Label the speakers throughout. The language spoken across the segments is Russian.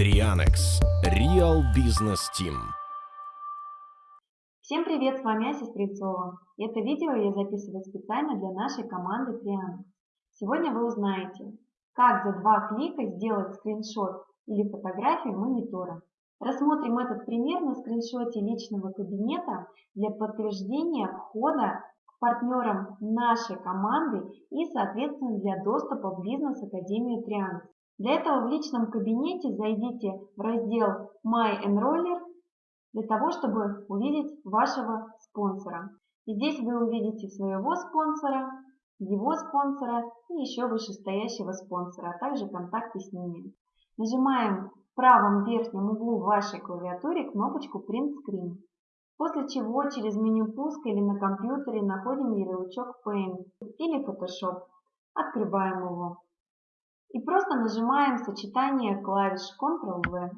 Speaker 1: Trianex Real Business Team.
Speaker 2: Всем привет, с вами Ася Стрельцова. Это видео я записываю специально для нашей команды Trianex. Сегодня вы узнаете, как за два клика сделать скриншот или фотографию монитора. Рассмотрим этот пример на скриншоте личного кабинета для подтверждения входа к партнерам нашей команды и, соответственно, для доступа в бизнес-академию Trianex. Для этого в личном кабинете зайдите в раздел My Enroller для того, чтобы увидеть вашего спонсора. И здесь вы увидите своего спонсора, его спонсора и еще вышестоящего спонсора, а также контакты с ними. Нажимаем в правом верхнем углу вашей клавиатуре кнопочку Print Screen, после чего через меню пуска или на компьютере находим ярлычок Paint или Photoshop. Открываем его и просто нажимаем сочетание клавиш Ctrl-V.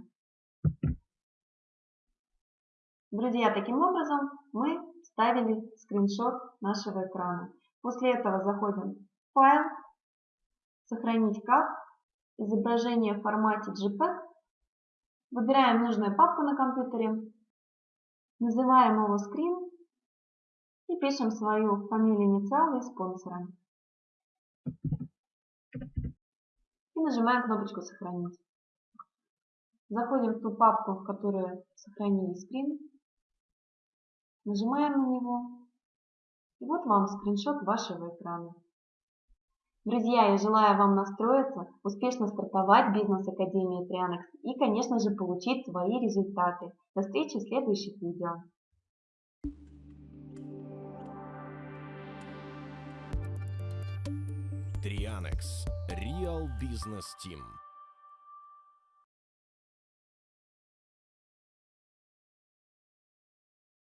Speaker 2: Друзья, таким образом мы ставили скриншот нашего экрана. После этого заходим в файл, сохранить как, изображение в формате JPEG, выбираем нужную папку на компьютере, называем его скрин и пишем свою фамилию, инициалы и спонсора. Нажимаем кнопочку «Сохранить». Заходим в ту папку, в которую сохранили скрин. Нажимаем на него. И вот вам скриншот вашего экрана. Друзья, я желаю вам настроиться, успешно стартовать в бизнес-академии Trianex и, конечно же, получить свои результаты. До встречи в следующих видео.
Speaker 1: Trianex Real Business Team.